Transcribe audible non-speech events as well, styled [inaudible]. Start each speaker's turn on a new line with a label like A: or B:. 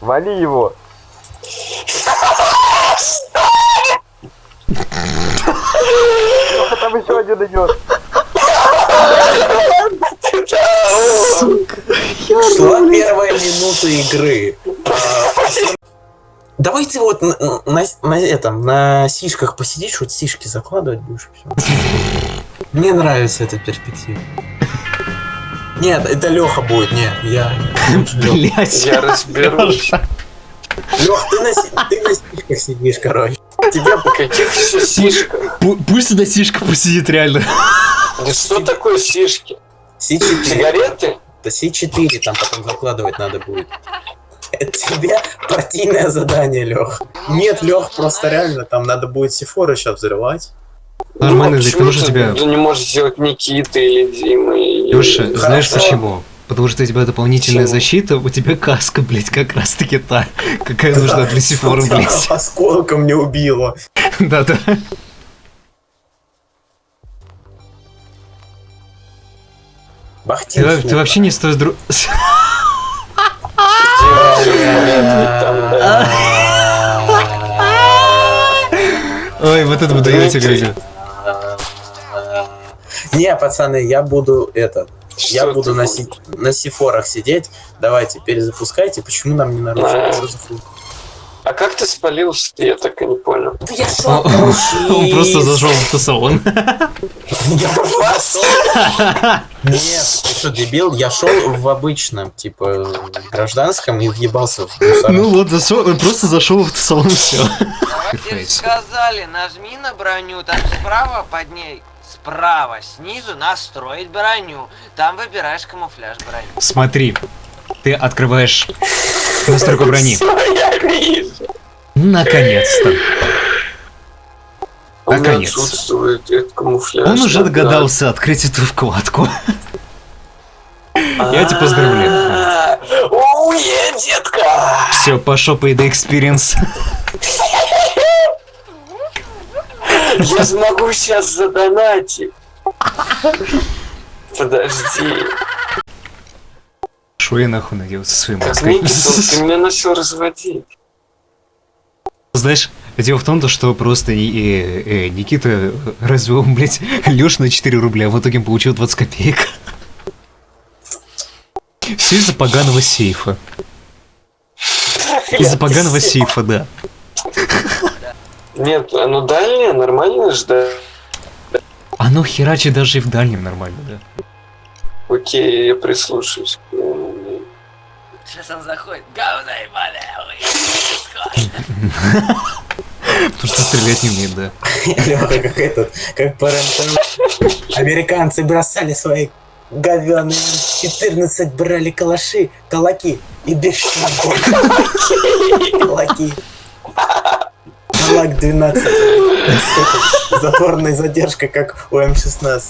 A: Вали его. Там еще один идет.
B: Шла первая минута игры. А, Давайте вот на, на, на этом, на сишках посидишь, вот сишки закладывать будешь. Мне нравится эта перспектива. Нет, это Леха будет, нет, я.
C: Блять.
D: Я разберусь.
B: Лех, ты на, ты на сишках сидишь, короче.
D: Тебя по каких сишках?
C: Пусть эта сишка посидит реально.
D: Да что такое сишки?
B: Си-4.
D: Сигареты?
B: Да Си-4 там потом закладывать надо будет. Это тебе партийное задание, Лех. Нет, Лех, просто реально, там надо будет Сифора сейчас взрывать.
C: Нормально,
D: Ну,
C: потому что
D: ты
C: тебя...
D: не можешь сделать Никита или Дима? или-
C: Леша, знаешь
B: Хорошо.
C: почему? Потому что у тебя дополнительная
D: Почему?
C: защита, у тебя каска, блять, как раз таки та, какая нужна для сифора, блять. [laughs]
B: Осколком не убило.
C: Да-да.
B: Бахтин.
C: Ты, во- ты вообще не стоишь [laughs] друг... Ой, вот это вы даете.
B: Не, пацаны, я буду это. Я
D: Что
B: буду
D: ты
B: на, си- на сифорах сидеть. Давайте, перезапускайте. Почему нам не нарушить?
D: А. А как ты спалился? Я так и не понял.
B: Да я
C: Он [laughs] он просто зашел в салон.
B: Нет, ты что, дебил? Я шел в обычном, типа, гражданском и въебался в мусор.
C: Ну вот, зашел, он просто зашел в салон, все.
E: Сказали, нажми на броню, там справа под ней, справа, снизу настроить броню. Там выбираешь камуфляж брони.
C: Смотри, ты открываешь настройку брони. Наконец-то.
D: Меня
C: Наконец.
D: отсутствует этот камуфляж.
C: Он уже
D: да.
C: догадался открыть эту вкладку. [laughs] Я тебя поздравляю.
D: А, Уе, детка!
C: Все, пошел по еды экспириенс.
D: Я смогу сейчас задонатить. Подожди.
C: Шо я нахуй надеялся со своей
D: Как
C: маской?
D: Ты меня начал разводить.
C: Знаешь, дело в том, то, что просто э, э, Никита развел, блядь, Леш на 4 рубля, а в итоге получил 20 копеек. Все из-за поганого сейфа. Из-за поганого сейфа, да.
D: Нет, оно дальнее, нормально же, да?
C: Оно херачит даже и в дальнем нормально, да.
D: Окей, я прислушаюсь.
E: Он заходит. Говно ебаное, [laughs]
C: Потому что стрелять не умеет, да. [laughs]
B: Лёха, как этот, как по. Американцы бросали свои говёные 14 брали калаши, калаки и бешеные калаки. Калак 12. Сука, Затворная задержка, как у М16.